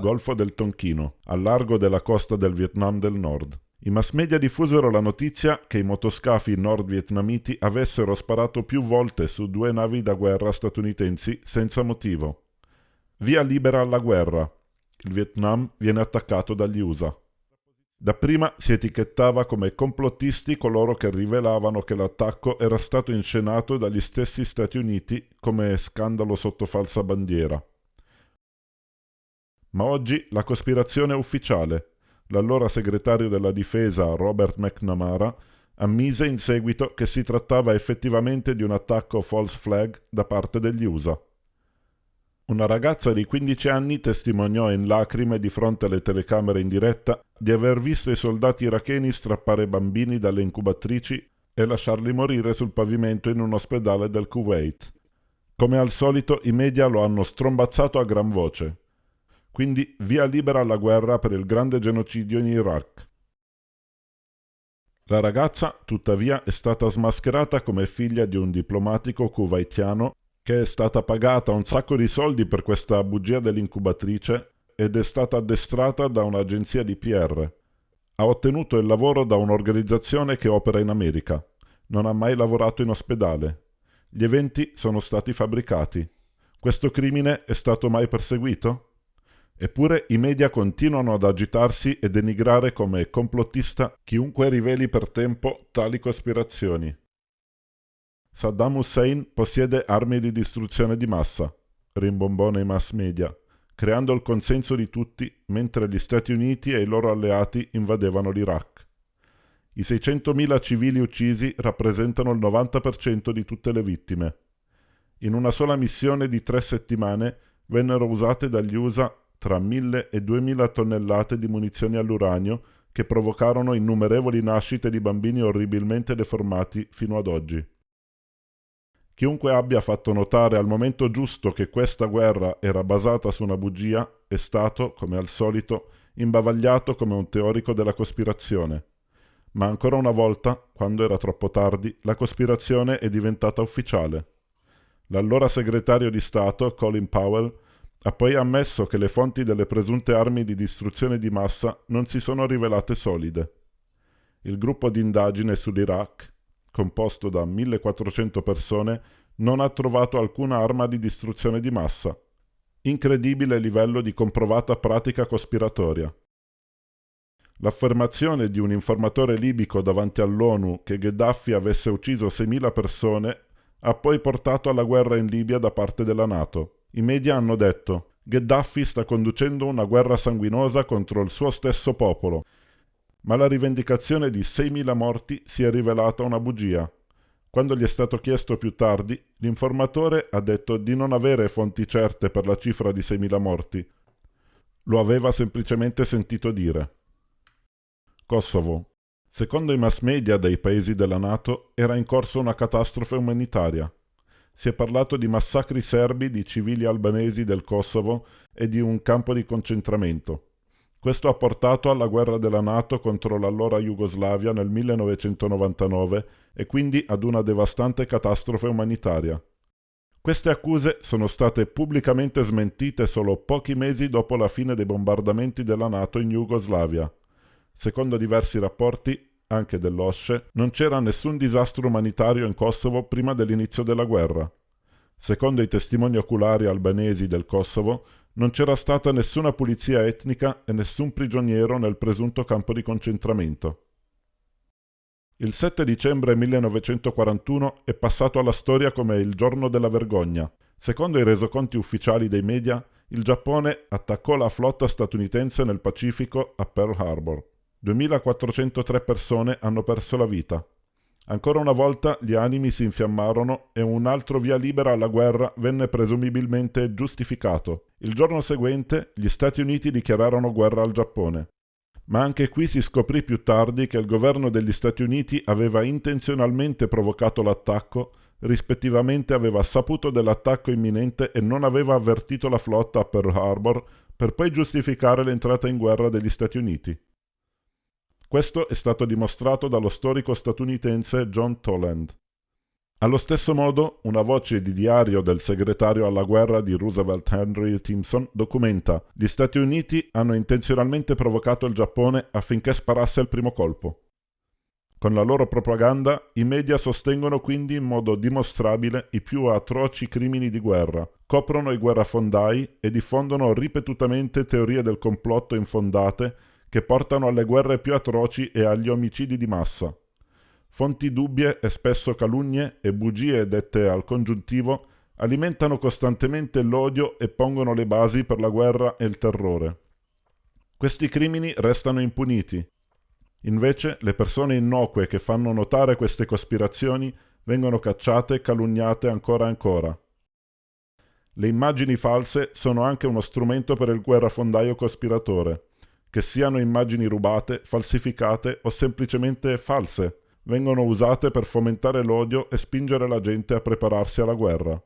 Golfo del Tonchino, al largo della costa del Vietnam del Nord. I mass media diffusero la notizia che i motoscafi nord-vietnamiti avessero sparato più volte su due navi da guerra statunitensi senza motivo. Via libera alla guerra. Il Vietnam viene attaccato dagli USA. Dapprima si etichettava come complottisti coloro che rivelavano che l'attacco era stato inscenato dagli stessi Stati Uniti come scandalo sotto falsa bandiera. Ma oggi la cospirazione è ufficiale. L'allora segretario della difesa Robert McNamara ammise in seguito che si trattava effettivamente di un attacco false flag da parte degli USA. Una ragazza di 15 anni testimoniò in lacrime di fronte alle telecamere in diretta di aver visto i soldati iracheni strappare bambini dalle incubatrici e lasciarli morire sul pavimento in un ospedale del Kuwait. Come al solito i media lo hanno strombazzato a gran voce. Quindi via libera alla guerra per il grande genocidio in Iraq. La ragazza, tuttavia, è stata smascherata come figlia di un diplomatico kuwaitiano che è stata pagata un sacco di soldi per questa bugia dell'incubatrice ed è stata addestrata da un'agenzia di PR. Ha ottenuto il lavoro da un'organizzazione che opera in America. Non ha mai lavorato in ospedale. Gli eventi sono stati fabbricati. Questo crimine è stato mai perseguito? Eppure i media continuano ad agitarsi e denigrare come complottista chiunque riveli per tempo tali cospirazioni. Saddam Hussein possiede armi di distruzione di massa, rimbombò nei mass media, creando il consenso di tutti mentre gli Stati Uniti e i loro alleati invadevano l'Iraq. I 600.000 civili uccisi rappresentano il 90% di tutte le vittime. In una sola missione di tre settimane vennero usate dagli USA tra 1.000 e 2.000 tonnellate di munizioni all'uranio che provocarono innumerevoli nascite di bambini orribilmente deformati fino ad oggi. Chiunque abbia fatto notare al momento giusto che questa guerra era basata su una bugia è stato, come al solito, imbavagliato come un teorico della cospirazione. Ma ancora una volta, quando era troppo tardi, la cospirazione è diventata ufficiale. L'allora segretario di Stato, Colin Powell, ha poi ammesso che le fonti delle presunte armi di distruzione di massa non si sono rivelate solide. Il gruppo di indagine sull'Iraq, composto da 1400 persone, non ha trovato alcuna arma di distruzione di massa. Incredibile livello di comprovata pratica cospiratoria. L'affermazione di un informatore libico davanti all'ONU che Gheddafi avesse ucciso 6.000 persone ha poi portato alla guerra in Libia da parte della Nato. I media hanno detto Gheddafi sta conducendo una guerra sanguinosa contro il suo stesso popolo ma la rivendicazione di 6.000 morti si è rivelata una bugia. Quando gli è stato chiesto più tardi, l'informatore ha detto di non avere fonti certe per la cifra di 6.000 morti. Lo aveva semplicemente sentito dire. Kosovo. Secondo i mass media dei paesi della Nato era in corso una catastrofe umanitaria. Si è parlato di massacri serbi di civili albanesi del Kosovo e di un campo di concentramento. Questo ha portato alla guerra della Nato contro l'allora Jugoslavia nel 1999 e quindi ad una devastante catastrofe umanitaria. Queste accuse sono state pubblicamente smentite solo pochi mesi dopo la fine dei bombardamenti della Nato in Jugoslavia. Secondo diversi rapporti, anche dell'OSCE, non c'era nessun disastro umanitario in Kosovo prima dell'inizio della guerra. Secondo i testimoni oculari albanesi del Kosovo, non c'era stata nessuna pulizia etnica e nessun prigioniero nel presunto campo di concentramento. Il 7 dicembre 1941 è passato alla storia come il giorno della vergogna. Secondo i resoconti ufficiali dei media, il Giappone attaccò la flotta statunitense nel Pacifico a Pearl Harbor. 2403 persone hanno perso la vita. Ancora una volta gli animi si infiammarono e un altro via libera alla guerra venne presumibilmente giustificato. Il giorno seguente gli Stati Uniti dichiararono guerra al Giappone. Ma anche qui si scoprì più tardi che il governo degli Stati Uniti aveva intenzionalmente provocato l'attacco, rispettivamente aveva saputo dell'attacco imminente e non aveva avvertito la flotta a Pearl Harbor per poi giustificare l'entrata in guerra degli Stati Uniti. Questo è stato dimostrato dallo storico statunitense John Toland. Allo stesso modo, una voce di diario del segretario alla guerra di Roosevelt Henry Timpson documenta gli Stati Uniti hanno intenzionalmente provocato il Giappone affinché sparasse il primo colpo. Con la loro propaganda, i media sostengono quindi in modo dimostrabile i più atroci crimini di guerra, coprono i guerrafondai e diffondono ripetutamente teorie del complotto infondate che portano alle guerre più atroci e agli omicidi di massa. Fonti dubbie e spesso calunnie e bugie dette al congiuntivo alimentano costantemente l'odio e pongono le basi per la guerra e il terrore. Questi crimini restano impuniti. Invece le persone innocue che fanno notare queste cospirazioni vengono cacciate e calunniate ancora e ancora. Le immagini false sono anche uno strumento per il guerrafondaio cospiratore, che siano immagini rubate, falsificate o semplicemente false vengono usate per fomentare l'odio e spingere la gente a prepararsi alla guerra.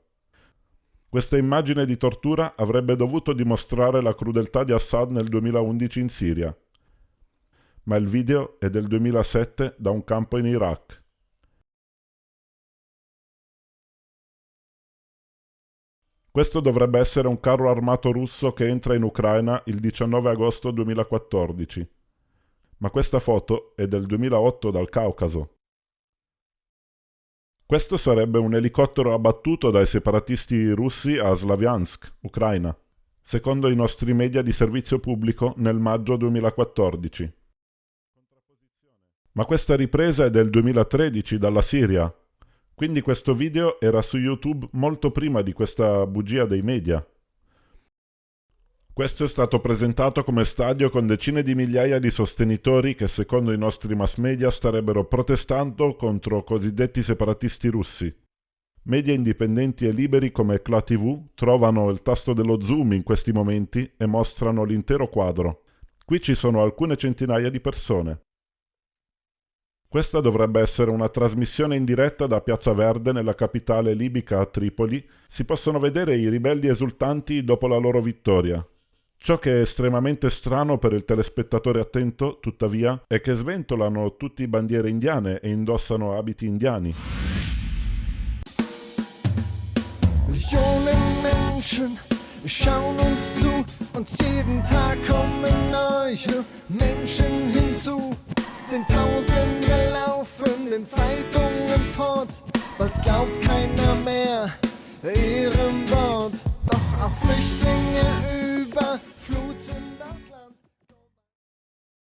Questa immagine di tortura avrebbe dovuto dimostrare la crudeltà di Assad nel 2011 in Siria, ma il video è del 2007 da un campo in Iraq. Questo dovrebbe essere un carro armato russo che entra in Ucraina il 19 agosto 2014 ma questa foto è del 2008 dal Caucaso. Questo sarebbe un elicottero abbattuto dai separatisti russi a Slaviansk, Ucraina, secondo i nostri media di servizio pubblico nel maggio 2014. Ma questa ripresa è del 2013 dalla Siria, quindi questo video era su YouTube molto prima di questa bugia dei media. Questo è stato presentato come stadio con decine di migliaia di sostenitori che secondo i nostri mass media starebbero protestando contro cosiddetti separatisti russi. Media indipendenti e liberi come CLA TV trovano il tasto dello zoom in questi momenti e mostrano l'intero quadro. Qui ci sono alcune centinaia di persone. Questa dovrebbe essere una trasmissione in diretta da Piazza Verde nella capitale libica a Tripoli. Si possono vedere i ribelli esultanti dopo la loro vittoria, Ciò che è estremamente strano per il telespettatore attento, tuttavia, è che sventolano tutti bandiere indiane e indossano abiti indiani. Millionen Menschen schauen uns zu und jeden Tag kommen neue Menschen hinzu. Zehntausende laufen Zeitungen fort, bald glaubt keiner mehr ihrem Wort. Doch auch Flüchtlinge